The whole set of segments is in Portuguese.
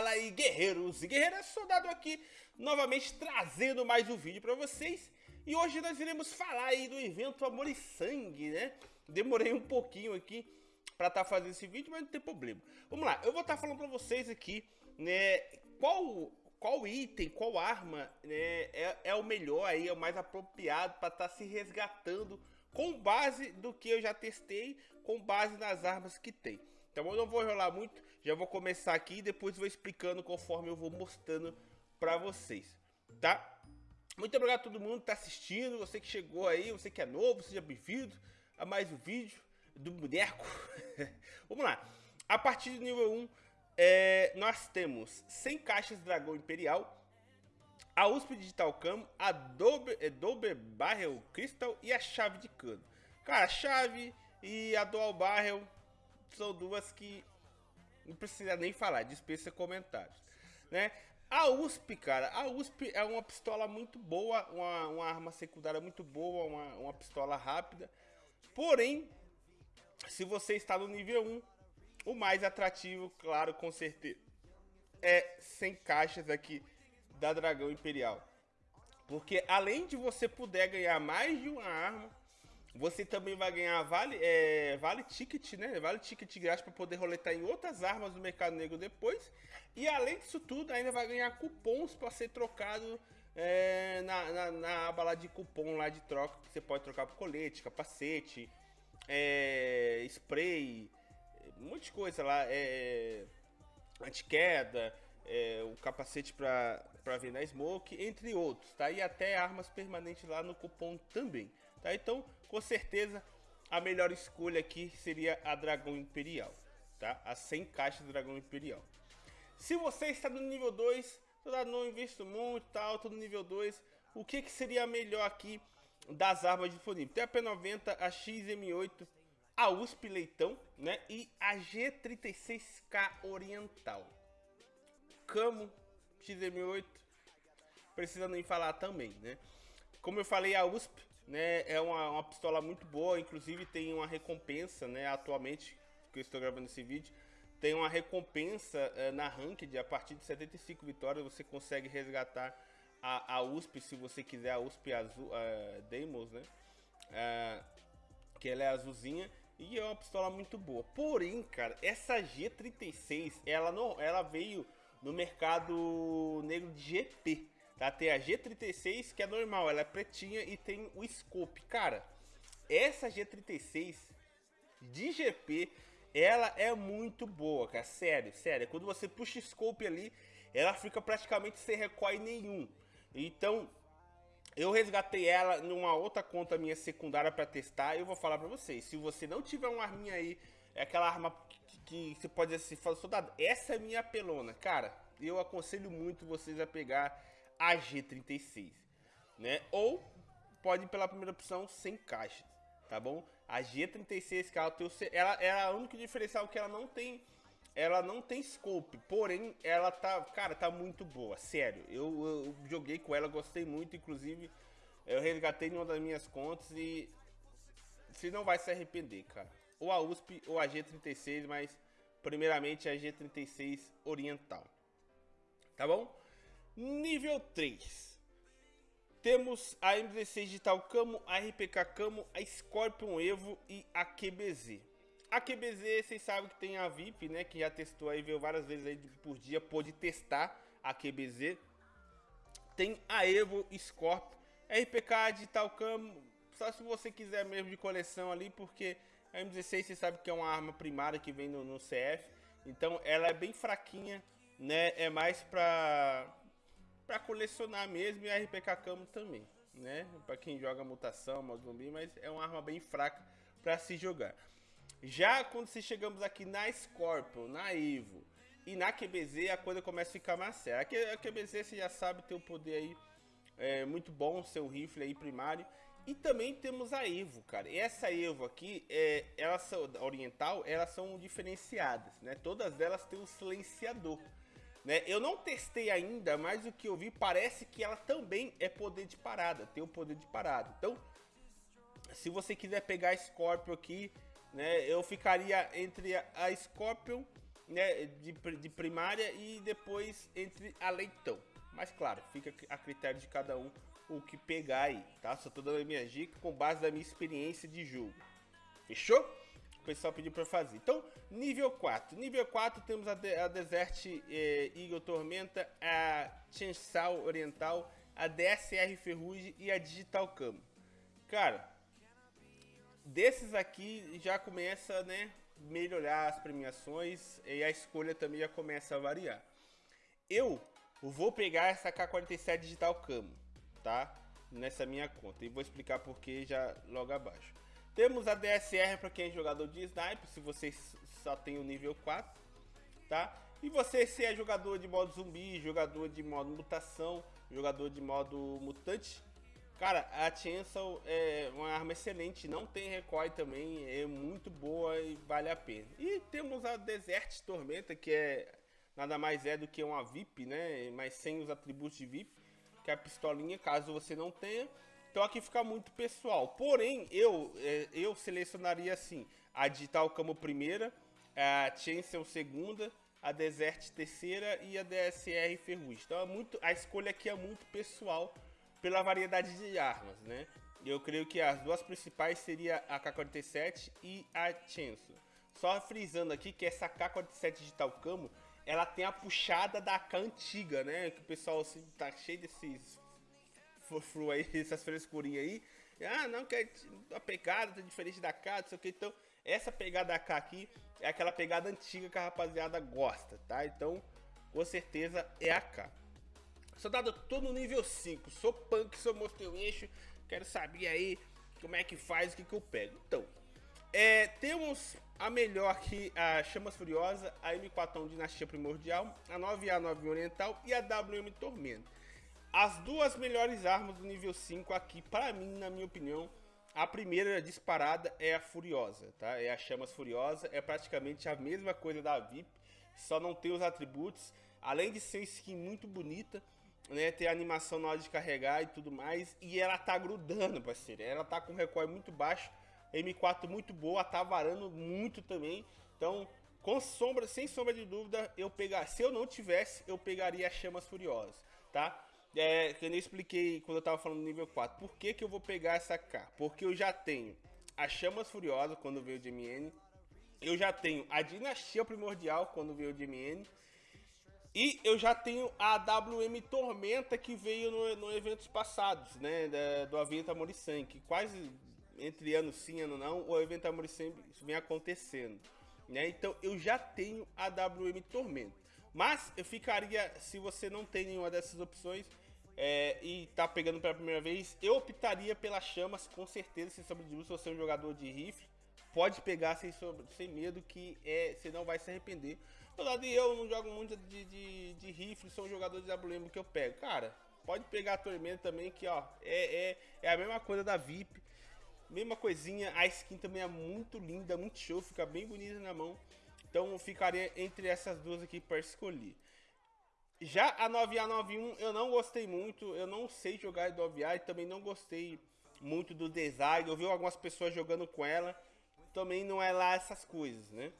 Fala aí guerreiros e guerreiras, soldado aqui novamente trazendo mais um vídeo para vocês. E hoje nós iremos falar aí do evento Amor e Sangue, né? Demorei um pouquinho aqui para estar tá fazendo esse vídeo, mas não tem problema. Vamos lá, eu vou estar tá falando para vocês aqui, né, qual, qual item, qual arma né, é, é o melhor aí, é o mais apropriado para estar tá se resgatando Com base do que eu já testei, com base nas armas que tem então eu não vou enrolar muito, já vou começar aqui e depois vou explicando conforme eu vou mostrando para vocês, tá? Muito obrigado a todo mundo que tá assistindo, você que chegou aí, você que é novo, seja bem-vindo a mais um vídeo do boneco. Vamos lá, a partir do nível 1, é, nós temos 100 caixas Dragão Imperial, a USP Digital Cam, a Adobe, Adobe Barrel Crystal e a chave de cano. Cara, a chave e a Dual Barrel são duas que não precisa nem falar, dispensa comentários, né? A USP, cara, a USP é uma pistola muito boa, uma, uma arma secundária muito boa, uma, uma pistola rápida. Porém, se você está no nível 1, o mais atrativo, claro, com certeza, é 100 caixas aqui da Dragão Imperial. Porque além de você poder ganhar mais de uma arma, você também vai ganhar vale, é, vale ticket, né? Vale ticket grátis para poder roletar em outras armas do mercado negro depois. E além disso tudo, ainda vai ganhar cupons para ser trocado é, na, na, na, aba lá de cupom lá de troca. Que você pode trocar por colete, capacete, é, spray, um monte de coisa lá. É, anti-queda, é, o capacete para ver na smoke, entre outros, tá? E até armas permanentes lá no cupom também. Tá? Então, com certeza, a melhor escolha aqui seria a Dragão Imperial. Tá? A 100 caixas Dragão Imperial. Se você está no nível 2, não invisto muito, tal, tô no nível 2, o que, que seria melhor aqui das armas disponíveis? Tem a P90, a XM8, a USP Leitão, né? E a G36K Oriental. Camo, XM8, precisa nem falar também, né? Como eu falei, a USP né, é uma, uma pistola muito boa, inclusive tem uma recompensa, né, atualmente, que eu estou gravando esse vídeo, tem uma recompensa é, na Ranked, a partir de 75 vitórias você consegue resgatar a, a USP, se você quiser, a USP azul, uh, Deimos, né, uh, que ela é azulzinha, e é uma pistola muito boa. Porém, cara, essa G36, ela, não, ela veio no mercado negro de GP, Tá? Tem a G36, que é normal, ela é pretinha e tem o scope. Cara, essa G36 de GP, ela é muito boa, cara. Sério, sério. Quando você puxa o scope ali, ela fica praticamente sem recoil nenhum. Então, eu resgatei ela numa outra conta minha secundária para testar. E eu vou falar para vocês, se você não tiver uma arminha aí, é aquela arma que, que você pode dizer assim, soldado, essa é minha pelona. Cara, eu aconselho muito vocês a pegar a G36, né? Ou pode ir pela primeira opção sem caixas, tá bom? A G36, cara, ela, ela é a única diferencial que ela não tem, ela não tem scope, porém ela tá, cara, tá muito boa, sério. Eu, eu joguei com ela, gostei muito, inclusive eu resgatei em uma das minhas contas e você não vai se arrepender, cara. Ou a USP ou a G36, mas primeiramente a G36 Oriental. Tá bom? Nível 3. Temos a M16 Digital Camo, a RPK Camo, a Scorpion Evo e a QBZ. A QBZ, vocês sabem que tem a VIP, né? Que já testou aí, veio várias vezes aí por dia, pôde testar a QBZ. Tem a Evo Scorpion, RPK Digital Camo, só se você quiser mesmo de coleção ali, porque a M16 você sabe que é uma arma primária que vem no, no CF. Então ela é bem fraquinha, né? É mais pra para colecionar mesmo e a RPK Camo também, né? Para quem joga mutação, modo zumbi, mas é uma arma bem fraca para se jogar. Já quando se chegamos aqui na Scorpion, na Evo e na QBZ, a coisa começa a ficar mais séria. A QBZ você já sabe ter o poder aí é, muito bom, seu rifle aí primário. E também temos a Evo, cara. E essa Evo aqui, é, elas são oriental, elas são diferenciadas, né? Todas elas têm um silenciador. Né? Eu não testei ainda, mas o que eu vi parece que ela também é poder de parada, tem o poder de parada. Então, se você quiser pegar a Scorpion aqui, né, eu ficaria entre a Scorpion né, de, de primária e depois entre a leitão. Mas claro, fica a critério de cada um o que pegar aí, tá? Só tô dando a minha dica com base na minha experiência de jogo. Fechou? O pessoal pediu para fazer. Então, nível 4. Nível 4 temos a, de a Desert eh, Eagle Tormenta, a Chainsaw Oriental, a DSR Ferrugem e a Digital Camo. Cara, desses aqui já começa, né, melhorar as premiações e a escolha também já começa a variar. Eu vou pegar essa K47 Digital Camo, tá? Nessa minha conta e vou explicar por que já logo abaixo. Temos a DSR para quem é jogador de sniper, se você só tem o nível 4, tá? E você se é jogador de modo zumbi, jogador de modo mutação, jogador de modo mutante, cara, a Chainsaw é uma arma excelente, não tem recoil também, é muito boa e vale a pena. E temos a Desert Tormenta, que é nada mais é do que uma VIP, né? Mas sem os atributos de VIP, que é a pistolinha, caso você não tenha. Então aqui fica muito pessoal. Porém, eu, é, eu selecionaria assim, a Digital Camo primeira, a Chainsaw segunda, a Desert terceira e a DSR Ferrugem. Então é muito, a escolha aqui é muito pessoal pela variedade de armas, né? Eu creio que as duas principais seria a K47 e a Chainsaw. Só frisando aqui que essa K47 Digital Camo, ela tem a puxada da K antiga, né? Que o pessoal assim, tá cheio desses frufru aí, essas frescurinhas aí. Ah, não, que a pegada tá diferente da K, não sei o que. Então, essa pegada AK aqui é aquela pegada antiga que a rapaziada gosta, tá? Então, com certeza é AK. Soldado, tô no nível 5, sou punk, sou monstro eixo, quero saber aí como é que faz, o que que eu pego. Então, é, temos a melhor aqui, a Chamas Furiosa, a M4 Dinastia Primordial, a 9A9 Oriental e a WM Tormenta. As duas melhores armas do nível 5 aqui, para mim, na minha opinião, a primeira disparada é a Furiosa, tá? É a Chamas Furiosa, é praticamente a mesma coisa da VIP, só não tem os atributos. Além de ser uma skin muito bonita, né? Ter animação na hora de carregar e tudo mais. E ela tá grudando, parceiro. Ela tá com recoil muito baixo, M4 muito boa, tá varando muito também. Então, com sombra, sem sombra de dúvida, eu pegar, se eu não tivesse, eu pegaria a Chamas Furiosas, tá? É, que eu nem expliquei quando eu tava falando do nível 4. Por que, que eu vou pegar essa K? Porque eu já tenho a Chamas Furiosas quando veio de MN. Eu já tenho a Dinastia Primordial quando veio de MN. E eu já tenho a WM Tormenta que veio no, no eventos passados, né? Da, do Aventa Morissan, que quase entre ano sim e ano não, o evento Morissan vem acontecendo. Né? Então eu já tenho a WM Tormenta. Mas eu ficaria, se você não tem nenhuma dessas opções, é, e tá pegando pela primeira vez, eu optaria pelas chamas, com certeza, sem sombra de dúvida, se você é um jogador de rifle, pode pegar sem, sem medo que é, você não vai se arrepender. Lado de eu não jogo muito de, de, de rifle, sou um jogador de WM que eu pego. Cara, pode pegar a Tormenta também, que ó, é, é, é a mesma coisa da VIP, mesma coisinha, a skin também é muito linda, muito show, fica bem bonita na mão. Então ficaria entre essas duas aqui para escolher. Já a 9A91 eu não gostei muito, eu não sei jogar do 9A e também não gostei muito do design. Eu vi algumas pessoas jogando com ela, também não é lá essas coisas, né?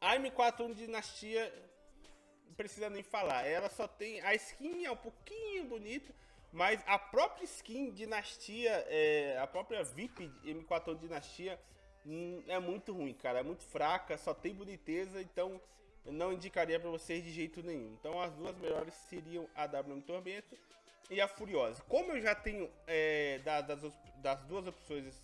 A M41 Dinastia, não precisa nem falar, ela só tem. A skin é um pouquinho bonita, mas a própria skin Dinastia, é, a própria VIP M41 Dinastia é muito ruim, cara, é muito fraca, só tem boniteza, então eu não indicaria para vocês de jeito nenhum. Então as duas melhores seriam a WM Tormento e a Furiosa. Como eu já tenho é, das, das duas opções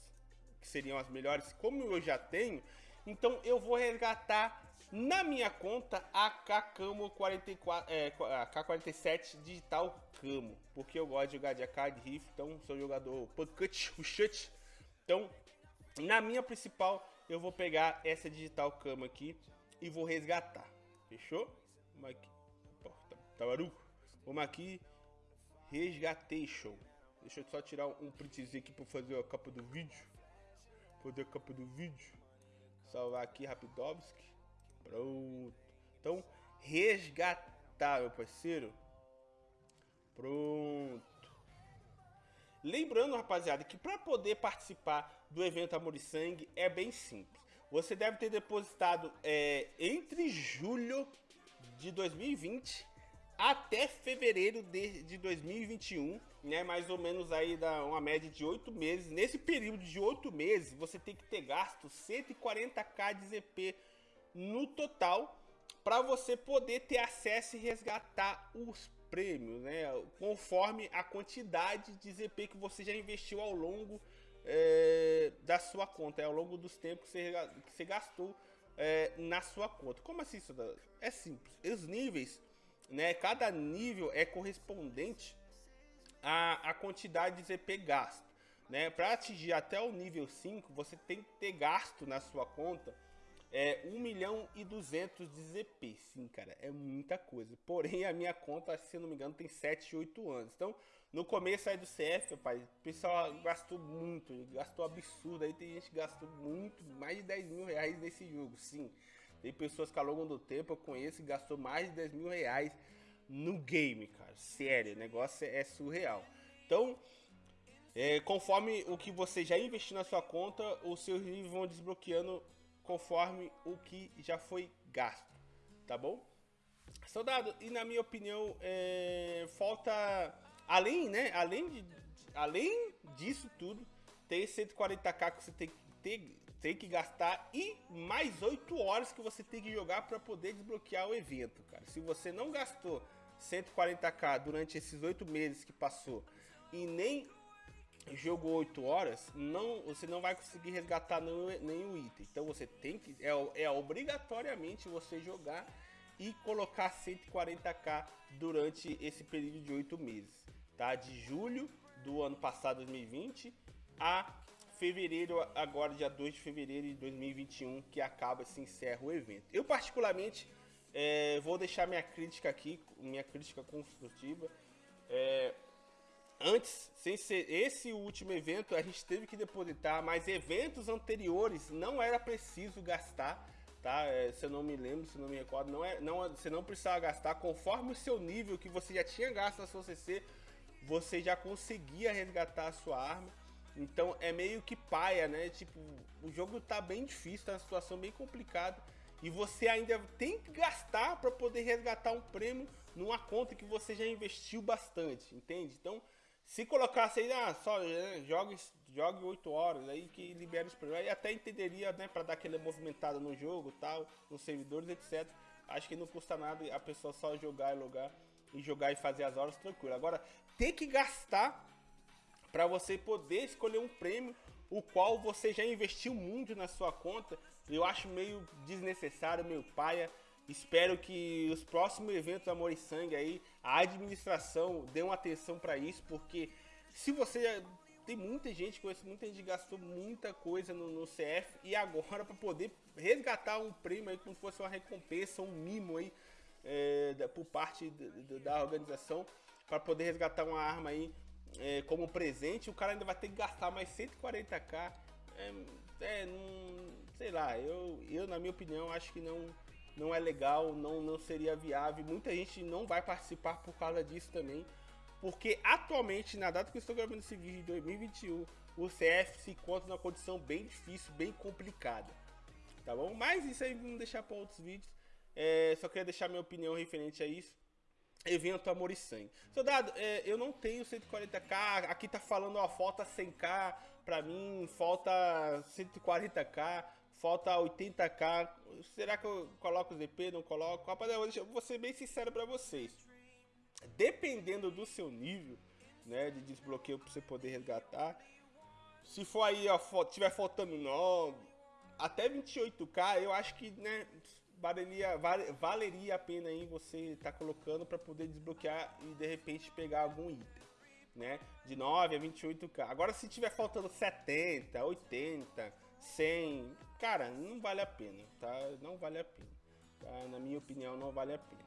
que seriam as melhores, como eu já tenho, então eu vou resgatar na minha conta a K-Camo 44, é, a K47 Digital Camo, porque eu gosto de jogar de AK de rifle, então sou jogador Puckut, Pushut. Então, na minha principal, eu vou pegar essa Digital Camo aqui e vou resgatar. Fechou? Vamos aqui. Porta, tabaruco. Vamos aqui. Resgatation. Deixa eu só tirar um printzinho aqui para fazer a capa do vídeo. Fazer a capa do vídeo. Salvar aqui Rapidovski. Pronto. Então, resgatar, meu parceiro. Pronto. Lembrando, rapaziada, que para poder participar do evento Amor e Sangue é bem simples. você deve ter depositado é, entre julho de 2020 até fevereiro de, de 2021, né? Mais ou menos aí dá uma média de oito meses. Nesse período de oito meses, você tem que ter gasto 140k de ZP no total para você poder ter acesso e resgatar os prêmios, né? Conforme a quantidade de ZP que você já investiu ao longo é, da sua conta, é, ao longo dos tempos que você, que você gastou é, na sua conta. Como assim, isso? É simples. Os níveis, né? Cada nível é correspondente à, à quantidade de ZP gasto. Né? Para atingir até o nível 5, você tem que ter gasto na sua conta é 1 milhão e 200 de ZP. Sim, cara, é muita coisa. Porém, a minha conta, se não me engano, tem 7, 8 anos. Então, no começo aí do CF, rapaz, o pessoal gastou muito, gastou absurdo. Aí tem gente que gastou muito, mais de 10 mil reais nesse jogo, sim. Tem pessoas que ao longo do tempo eu conheço que gastou mais de 10 mil reais no game, cara. Sério, o negócio é surreal. Então, é, conforme o que você já investiu na sua conta, os seus níveis vão desbloqueando conforme o que já foi gasto, tá bom? Soldado, e na minha opinião, é, falta, além, né, além, de, além disso tudo, tem 140k que você tem que ter, tem que gastar e mais 8 horas que você tem que jogar para poder desbloquear o evento, cara. Se você não gastou 140k durante esses 8 meses que passou e nem jogou 8 horas, não, você não vai conseguir resgatar nenhum, item. Então você tem que. É, é obrigatoriamente você jogar e colocar 140k durante esse período de 8 meses. Tá? De julho do ano passado, 2020, a fevereiro, agora dia 2 de fevereiro de 2021, que acaba se encerra o evento. Eu particularmente é, vou deixar minha crítica aqui, minha crítica construtiva. É, antes, sem ser esse último evento, a gente teve que depositar, mas eventos anteriores não era preciso gastar, tá? É, se eu não me lembro, se não me recordo, não é, não, você não precisava gastar conforme o seu nível que você já tinha gasto na sua CC, você já conseguia resgatar a sua arma. Então é meio que paia, né? Tipo, o jogo tá bem difícil, tá uma situação bem complicada e você ainda tem que gastar para poder resgatar um prêmio numa conta que você já investiu bastante, entende? Então, se colocasse aí, ah, só né, jogue, jogue 8 horas aí que libera os prêmios, aí até entenderia, né, para dar aquela movimentada no jogo, tal, nos servidores, etc. Acho que não custa nada a pessoa só jogar e logar e jogar e fazer as horas tranquilo. Agora, ter que gastar para você poder escolher um prêmio o qual você já investiu muito na sua conta, eu acho meio desnecessário, meio paia. Espero que os próximos eventos Amor e Sangue aí, a administração dê uma atenção para isso, porque se você tem muita gente, conheço muita gente que gastou muita coisa no, no CF e agora para poder resgatar um prêmio aí como se fosse uma recompensa, um mimo aí é, da, por parte da, da organização para poder resgatar uma arma aí é, como presente, o cara ainda vai ter que gastar mais 140k. É, é não, sei lá, eu, eu na minha opinião acho que não não é legal, não, não seria viável. Muita gente não vai participar por causa disso também. Porque atualmente, na data que eu estou gravando esse vídeo, em 2021, o CF se encontra numa condição bem difícil, bem complicada. Tá bom? Mas isso aí vamos deixar para outros vídeos. É, só queria deixar minha opinião referente a isso. Evento Amor e Sangue. Soldado, é, eu não tenho 140k. Aqui tá falando, ó, falta 100k. Pra mim, falta 140k falta 80k. Será que eu coloco o ZP? Não coloco? Rapaziada, eu vou ser bem sincero para vocês. Dependendo do seu nível, né, de desbloqueio para você poder resgatar, se for aí, ó, tiver faltando 9, até 28k, eu acho que, né, valeria, valeria a pena aí você estar tá colocando para poder desbloquear e de repente pegar algum item, né, de 9 a 28k. Agora se tiver faltando 70, 80, 100, cara, não vale a pena, tá? Não vale a pena. Tá? Na minha opinião, não vale a pena.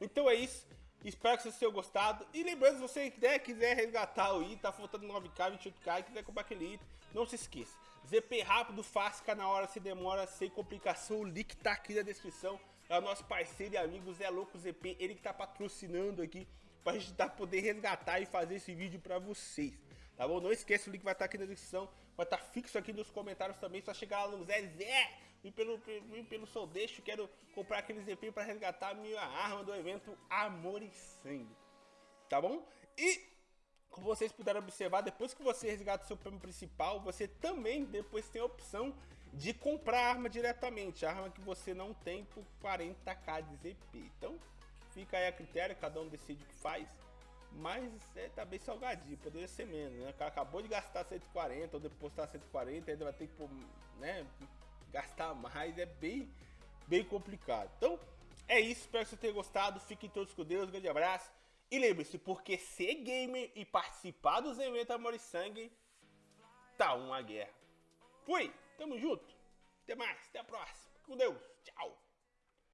Então é isso. Espero que vocês tenham gostado. E lembrando, se você quiser, quiser resgatar o item, tá faltando 9k, 28k, quiser comprar aquele item, não se esqueça. ZP rápido, fácil, fica na hora, se demora, sem complicação. O link tá aqui na descrição. É o nosso parceiro e amigo Zé Louco ZP, ele que tá patrocinando aqui pra gente tá, poder resgatar e fazer esse vídeo pra vocês. Tá bom? Não esqueça, o link vai estar tá aqui na descrição. Vai estar tá fixo aqui nos comentários também. Só chegar lá no Zé Zé vim pelo, vim pelo Soul Deixo, quero comprar aqueles EP para resgatar minha arma do evento Amor e Sangue. Tá bom? E como vocês puderam observar, depois que você resgata o seu prêmio principal, você também depois tem a opção de comprar a arma diretamente, a arma que você não tem por 40k de ZP. Então, fica aí a critério, cada um decide o que faz. Mas é, tá bem salgadinho, poderia ser menos, né? O cara acabou de gastar 140 ou depositar 140, ainda vai ter que né, gastar mais, é bem, bem complicado. Então, é isso, espero que você tenha gostado, fiquem todos com Deus, um grande abraço. E lembre-se, porque ser gamer e participar dos eventos Amor e Sangue tá uma guerra. Fui, tamo junto, até mais, até a próxima, com Deus, tchau.